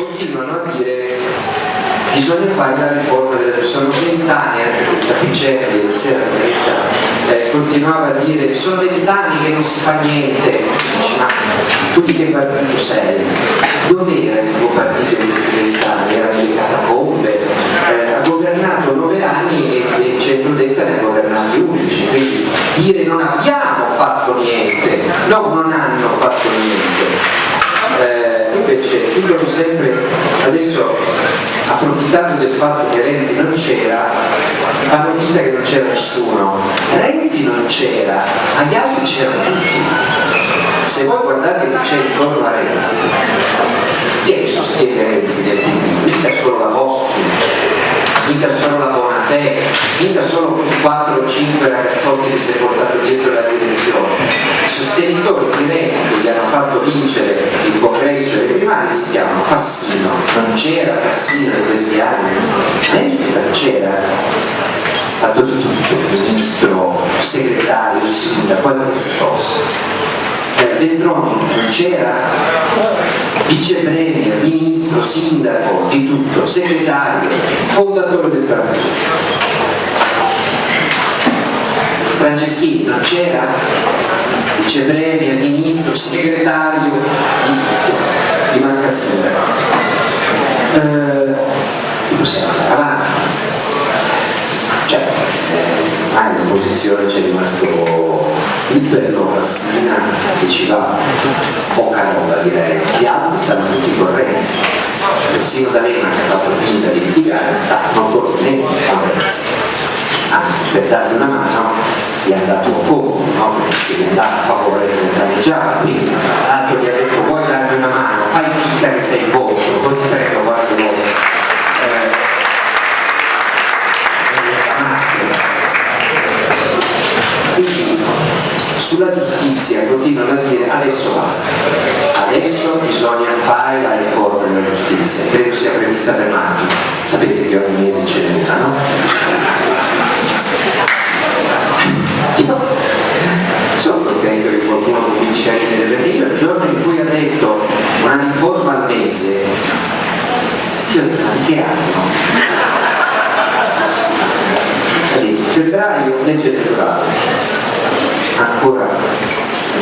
continuano a dire bisogna fare la riforma della sono vent'anni anche questa Picerri ieri sera eh, continuava a dire sono vent'anni che non si fa niente dice ma tu di che partito sei? dov'era il tuo partito in questi vent'anni? era nelle catacombe eh, ha governato nove anni e il centro-destra ne ha governati undici quindi dire non abbiamo fatto niente no non hanno fatto niente eh, dicono sempre adesso approfittando del fatto che Renzi non c'era fanno finta che non c'era nessuno. Renzi non c'era ma gli altri c'erano tutti. Se voi guardate chi c'è intorno a Renzi chi è che sostiene Renzi del PD? mica solo la Boschi mica solo la Bonafè mica quei 4 o 5 ragazzotti che si è portato dietro la direzione sostenitori di Renzi che gli hanno fatto vincere il congresso e le primarie si chiamano Fassino. Non c'era Fassino in questi anni? Ma c'era. Fatto di tutto, ministro, segretario, sindaco, qualsiasi cosa eh, Veltroni non c'era vice premier, ministro, sindaco, di tutto, segretario, fondatore del partito. Franceschini non c'era vice premier, ministro, in opposizione c'è rimasto Iperno Fassina che ci va. Poca roba direi. Gli altri stanno tutti correnzi persino D'Alema che ha fatto finta di litigare sta notoriamente correnzi anzi per dargli una mano gli ha dato un po', no? perché si è andato a favore del danneggiato, quindi. L'altro gli ha detto vuoi darmi una mano, fai finta che sei voto, così prego guarda adesso basta, adesso bisogna fare la riforma della giustizia, credo sia prevista per maggio, sapete che ogni mese ce n'è una, no? sono contento che qualcuno cominci a ridere perché io il giorno in cui ha detto una riforma al mese io ho detto ma che anno? febbraio legge elettorale ancora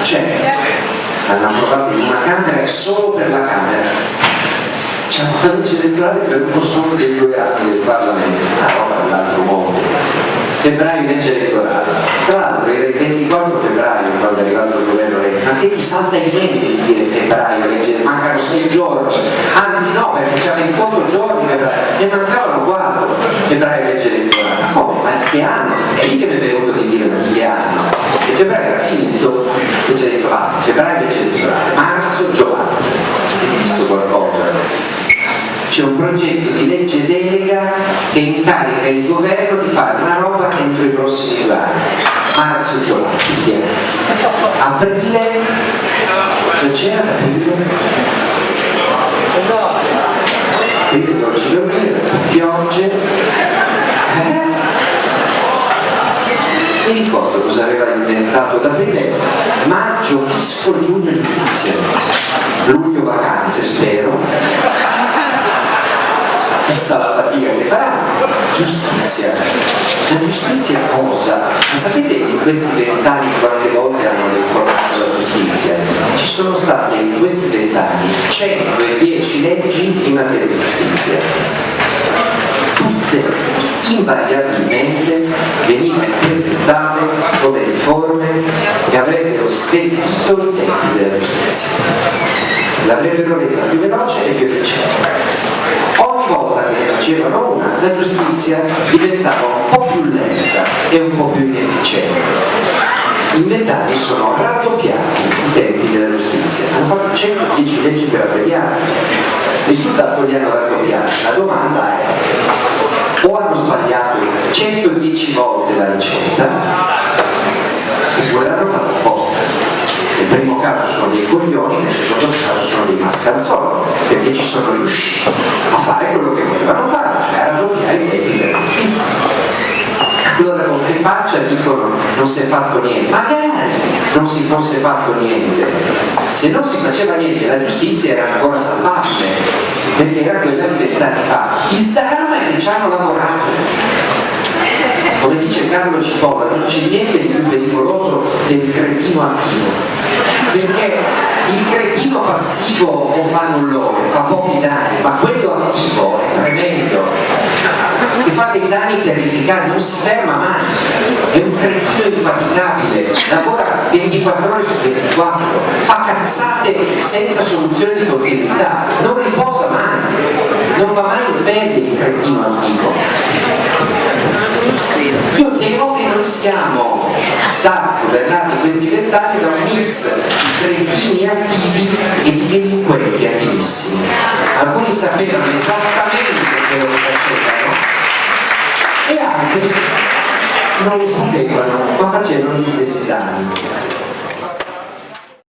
c'è. Hanno approvato in una camera e solo per la camera. C'è una legge elettorale per uno solo dei due anni del Parlamento. Una roba dell'altro mondo febbraio legge elettorale. Tra l'altro era il 24 febbraio quando è arrivato il governo Renzi ma che ti salta in mente di dire febbraio legge mancano 6 giorni. Anzi no perché c'è 28 giorni febbraio. Ne mancavano 4 febbraio legge elettorale. Ma come? ma che anno? è lì che mi è venuto di dire finito e ha detto basta febbraio legge elettorale marzo Giovanni visto qualcosa? c'è un progetto di legge delega che incarica il governo di fare una roba entro i prossimi due anni. Marzo giugno aprile? Che c'era aprile? Aprile 12 dormire piogge eh? Mi ricordo cosa aveva inventato ad aprile maggio fisco giugno giustizia luglio vacanze spero vista la fatica che faranno, giustizia. La giustizia cosa? Ma sapete in questi vent'anni quante volte hanno ricordato la giustizia? Ci sono state in questi vent'anni 110 leggi in materia di giustizia. Tutte invariabilmente venivano presentate come riforme che avrebbero svettito i tempi della giustizia. L'avrebbero resa più veloce e più efficiente volta che facevano una, la giustizia diventava un po' più lenta e un po' più inefficiente. In vent'anni sono raddoppiati i tempi della giustizia, hanno fatto 110 leggi per abbreviare, il risultato li hanno raddoppiati. La domanda è o 110 volte la ricetta oppure l'hanno fatto apposta nel primo caso sono dei coglioni, nel secondo caso sono dei mascalzoni, perché ci sono riusciti a fare quello che volevano fare, cioè a raddoppiare i tempi della giustizia. Allora con che faccia dicono non si è fatto niente, magari non si fosse fatto niente, se non si faceva niente la giustizia era ancora salvabile, perché era quella di vent'anni fa. Il dramma è che ci hanno lavorato. Carlo Cipolla, non c'è niente di più pericoloso del cretino attivo, perché il cretino passivo o fa nullore, fa pochi danni, ma quello attivo è tremendo, che fa dei danni terrificanti, non si ferma mai, è un cretino infaticabile, lavora 24 ore su 24, fa cazzate senza soluzione di continuità, non riposa mai, non va mai in fede il cretino antico. Siamo stati governati in questi vent'anni da un mix di cretini attivi e di delinquenti attivissimi. Alcuni sapevano esattamente che facevano e altri non lo sapevano ma facevano gli stessi danni.